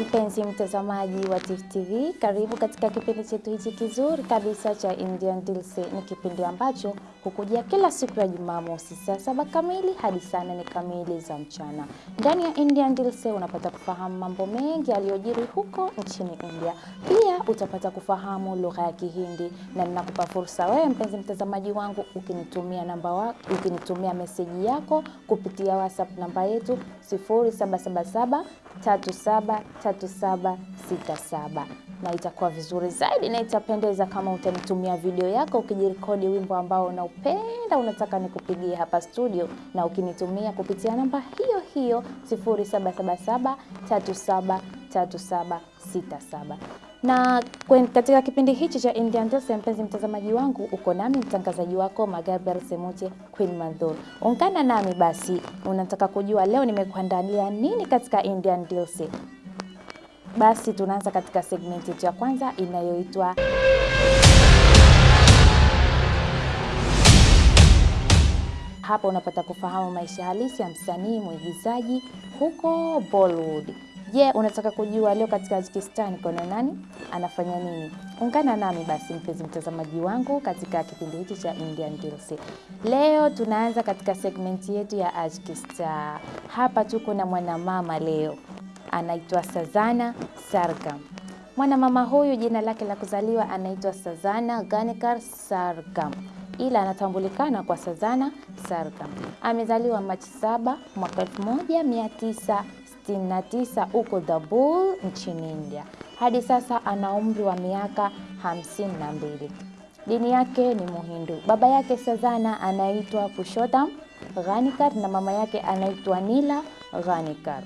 Mpenzi mtazamaji wa Tifu TV, karibu katika kipindi chetu hichi kizuri kabisa cha Indian Deals. Ni kipindi ambacho hukujia kila siku ya Jumamosi saa saba kamili hadi saa nane kamili za mchana. Ndani ya Indian Deals unapata kufahamu mambo mengi yaliyojiri huko nchini India. Pia utapata kufahamu lugha ya Kihindi, na ninakupa fursa wewe mpenzi mtazamaji wangu ukinitumia namba wa, ukinitumia meseji yako kupitia WhatsApp namba yetu 0777 373767 na itakuwa vizuri zaidi na itapendeza kama utanitumia video yako ukijirekodi wimbo ambao unaupenda unataka nikupigie hapa studio, na ukinitumia kupitia namba hiyo hiyo 0777373767 na katika kipindi hichi cha Indian Dance, mpenzi mtazamaji wangu, uko nami mtangazaji wako Magabriel Semuche Queen Mandhur. Ungana nami basi, unataka kujua leo nimekuandalia nini katika Indian Dilse? Basi tunaanza katika segmenti yetu ya kwanza inayoitwa hapa unapata kufahamu maisha halisi ya msanii mwigizaji huko Bollywood. Je, yeah, unataka kujua leo katika Tajikistan kuna nani anafanya nini? Ungana nami basi mpenzi mtazamaji wangu katika kipindi hiki cha Indian Girls. Leo tunaanza katika segmenti yetu ya Tajikistan. Hapa tuko na mwanamama leo anaitwa Sazana Sargam. Mwanamama huyu jina lake la kuzaliwa anaitwa Sazana Ganikar Sargam ila anatambulikana kwa Sazana Sargam. Amezaliwa Machi 7 mwaka 1969 huko Dabul nchini India. Hadi sasa ana umri wa miaka hamsini na mbili. Dini yake ni Muhindu. Baba yake Sazana anaitwa pushotam Ghanikar na mama yake anaitwa Nila Ghanikar.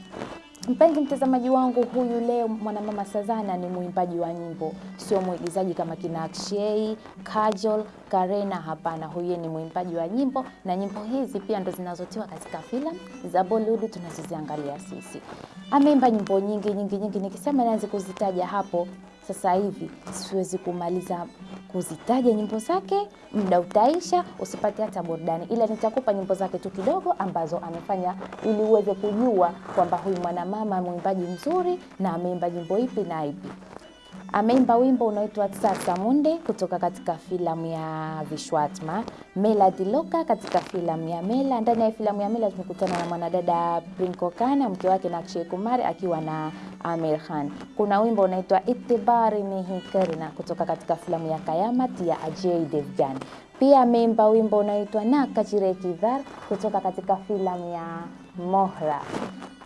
Mpenzi mtazamaji wangu, huyu leo mwanamama Sazana ni mwimbaji wa nyimbo, sio mwigizaji kama kina Akshay, Kajol, Karena. Hapana, huyu ni mwimbaji wa nyimbo, na nyimbo hizi pia ndo zinazotiwa katika filamu za Bollywood tunazoziangalia sisi. Ameimba nyimbo nyingi nyingi nyingi, nikisema naanze kuzitaja hapo sasa hivi siwezi kumaliza kuzitaja nyimbo zake, muda utaisha, usipate hata burudani, ila nitakupa nyimbo zake tu kidogo ambazo amefanya ili uweze kujua kwamba huyu mwanamama mwimbaji mzuri na ameimba nyimbo ipi na ipi. Ameimba wimbo unaoitwa Tsatsa Munde kutoka katika filamu ya Vishwatma, Mela Diloka katika filamu ya Mela. Ndani ya filamu ya Mela tumekutana na mwanadada Prinko Kana, mke wake na Akshay Kumar akiwa na Amir Khan. Kuna wimbo unaitwa Itibari Nahi na kutoka katika filamu ya Kayamat ya Ajay Devgan. Pia ameimba wimbo unaoitwa Na Kachire Kidhar kutoka katika filamu ya Mohra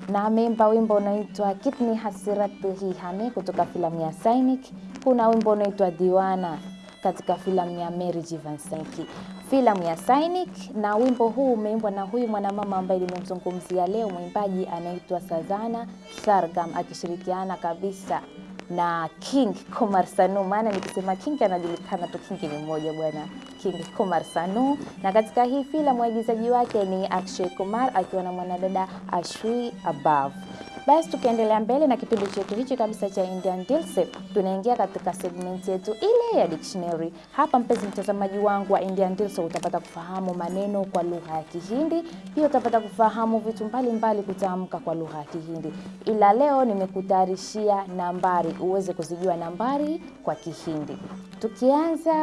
na ameimba wimbo unaoitwa Kitni Hasirat Hihane kutoka filamu ya Sainik. Kuna wimbo unaoitwa Diwana katika filamu ya Mary Jivansenki, filamu ya Sainik. Na wimbo huu umeimbwa na huyu mwanamama ambaye nimemzungumzia leo, mwimbaji anaitwa Sazana Sargam akishirikiana kabisa na King Komar Sanu. Maana nikisema King anajulikana tu, King ni mmoja bwana, King Komar Sanu. Na katika hii filamu waigizaji wake ni Akshay Kumar akiwa na mwanadada Ashwi Above. Basi tukiendelea mbele na kipindi chetu hichi kabisa cha Indian Dilse, tunaingia katika segment yetu ile ya dictionary. Hapa mpenzi mtazamaji wangu wa Indian Dilse, utapata kufahamu maneno kwa lugha ya Kihindi, pia utapata kufahamu vitu mbalimbali kutamka kwa lugha ya Kihindi, ila leo nimekutayarishia nambari uweze kuzijua nambari kwa Kihindi. Tukianza,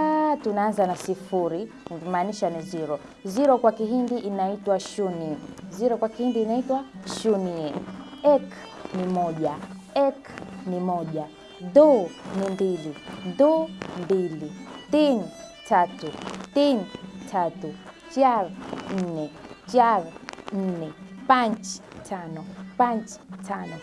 tunaanza na sifuri, maanisha ni zero. Zero kwa Kihindi inaitwa shuni. Zero kwa Kihindi inaitwa shuni. Ek ni moja, ek ni moja. Do ni mbili, do mbili. Tin tatu, tin tatu. Char nne, char nne. Panch tano, panch tano.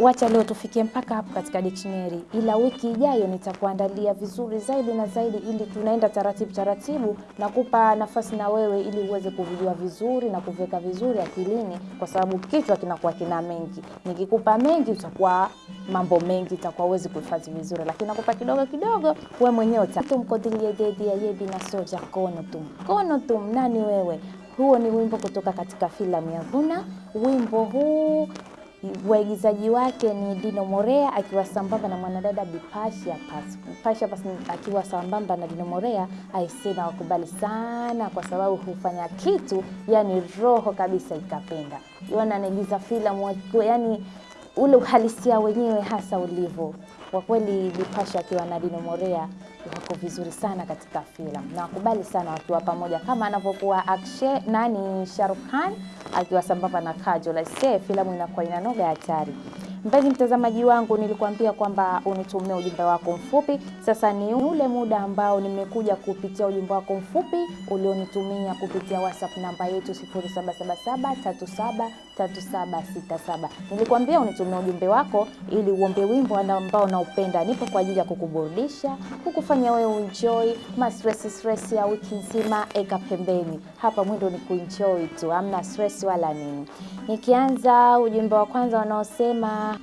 Wacha leo tufikie mpaka hapo katika dictionary, ila wiki ijayo nitakuandalia vizuri zaidi na zaidi, ili tunaenda taratibu taratibu na kupa nafasi na wewe, ili uweze kuvijua vizuri na kuviweka vizuri akilini, kwa sababu kichwa kinakuwa kina mengi. Nikikupa mengi, utakuwa mambo mengi, utakuwa uwezi kuhifadhi vizuri, lakini nakupa kidogo kidogo, wewe mwenyewe tumkodilie dedi ya yebi na soja kono tum kono tum. Nani wewe? Huo ni wimbo kutoka katika filamu ya Vuna. Wimbo huu waigizaji wake ni Dino Morea akiwa sambamba na mwanadada Bipasha Pas. Bipasha Pas akiwa sambamba na Dino Morea, aisema wakubali sana, kwa sababu hufanya kitu yani roho kabisa ikapenda. Yona anaigiza filamu yani ule uhalisia wenyewe hasa ulivyo. Kwa kweli Bipasha akiwa na Dino Morea wako vizuri sana katika filamu na wakubali sana wakiwa pamoja, kama anavyokuwa Akshay nani Shahrukh Khan akiwa sambamba na Kajol. Aisee, filamu inakuwa inanoga hatari. Mpenzi mtazamaji wangu, nilikuambia kwamba unitumie ujumbe wako mfupi. Sasa ni ule muda ambao nimekuja kupitia ujumbe wako mfupi ulionitumia kupitia WhatsApp namba yetu 0777373767. Nilikwambia unitumie ujumbe wako ili uombe wimbo ambao unaupenda. Nipo kwa ajili ya kukuburudisha, kukufanya wewe enjoy ma stress stress ya wiki nzima, eka pembeni. Hapa mwendo ni kuenjoy tu, hamna stress wala nini. Nikianza ujumbe wa kwanza unaosema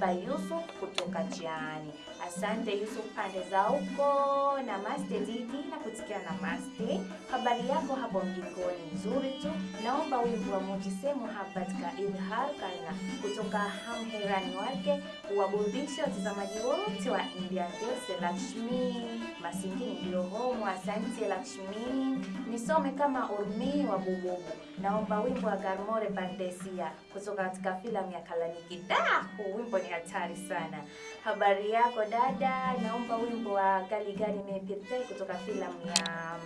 by Yusuf kutoka Jiani. Asante Yusuf pande za huko na Maste Didi na kutikia na Maste. Habari yako hapo mjikoni nzuri tu. Naomba wimbo wa Mujise Habat ka Idhar Karna kutoka Hamherani wake uwaburudishe watazamaji wote wa India Girls. Lakshmi Masingini ndio homo. Asante Lakshmi. Nisome kama Urmi wa Bububu. Naomba wimbo wa Garmore Bandesia kutoka katika filamu ya Kalaniki. Da, huu wimbo ni hatari sana. Habari yako dada, naomba wimbo wa Gali Gali Mepirte kutoka filamu ya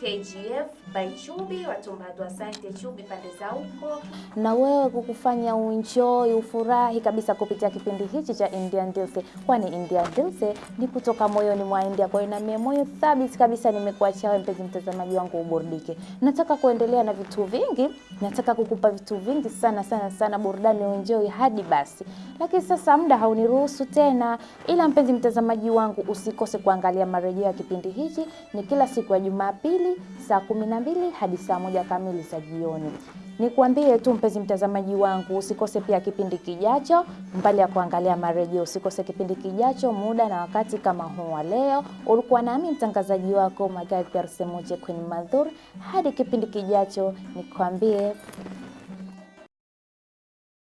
KGF by Chubi Watumbatu. Asante Chubi pande za huko, na wewe kukufanya uenjoy ufurahi kabisa kupitia kipindi hichi cha Indian Dilse, kwani Indian Dilse ni kutoka moyoni mwa India. Kwa hiyo na mimi moyo thabiti kabisa nimekuachia wewe mpenzi mtazamaji wangu uburudike. Nataka kuendelea na vitu vingi, nataka kukupa vitu vingi sana sana sana, burudani uenjoy hadi basi, lakini sasa muda hauniruhusu tena, ila mpenzi mtazamaji wangu usikose kuangalia marejeo ya kipindi hichi, ni kila siku ya Jumapili saa kumi na mbili hadi saa moja kamili za jioni. Nikuambie tu mpenzi mtazamaji wangu, usikose pia kipindi kijacho. Mbali ya kuangalia marejeo, usikose kipindi kijacho muda na wakati kama huu wa leo. Ulikuwa nami mtangazaji wako magari Pierre Semoje Queen Madhur. Hadi kipindi kijacho, nikwambie